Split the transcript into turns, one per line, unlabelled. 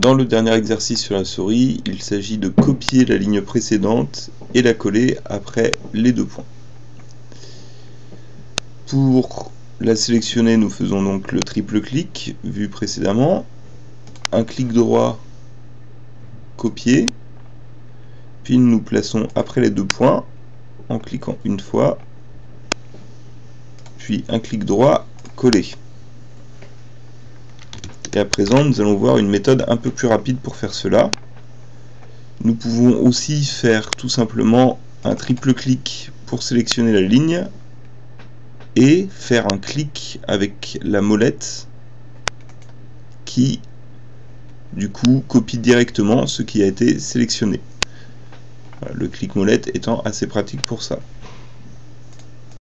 Dans le dernier exercice sur la souris, il s'agit de copier la ligne précédente et la coller après les deux points. Pour la sélectionner, nous faisons donc le triple clic, vu précédemment, un clic droit, copier, puis nous plaçons après les deux points, en cliquant une fois, puis un clic droit, coller. Et à présent, nous allons voir une méthode un peu plus rapide pour faire cela. Nous pouvons aussi faire tout simplement un triple clic pour sélectionner la ligne et faire un clic avec la molette qui du coup copie directement ce qui a été sélectionné. Le clic molette étant assez pratique pour ça.